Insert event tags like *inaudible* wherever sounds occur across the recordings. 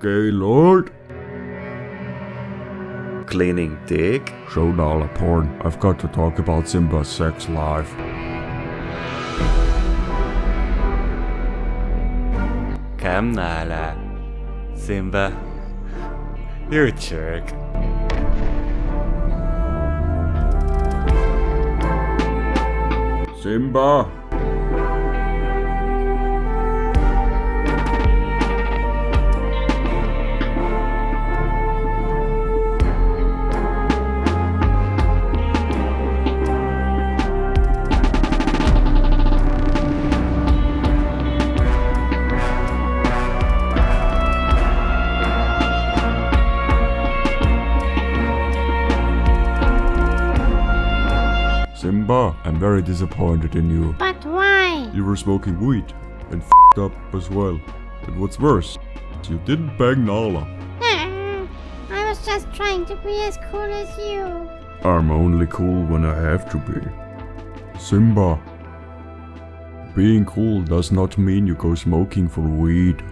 Gaylord? Cleaning dick? Show Nala porn. I've got to talk about Simba's sex life. Come Nala. Simba. You're a jerk. Simba! Simba, I'm very disappointed in you. But why? You were smoking weed and f***ed up as well. And what's worse, you didn't bang Nala. I was just trying to be as cool as you. I'm only cool when I have to be. Simba. Being cool does not mean you go smoking for weed.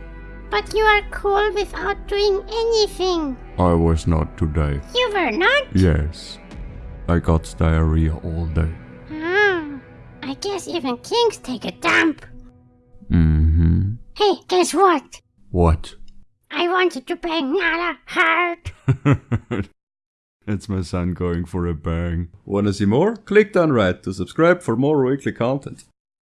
But you are cool without doing anything. I was not today. You were not? Yes. I got diarrhea all day. Ah, I guess even kings take a dump. Mm-hmm. Hey, guess what? What? I wanted to bang Nala hard. *laughs* it's my son going for a bang. Wanna see more? Click down right to subscribe for more weekly content.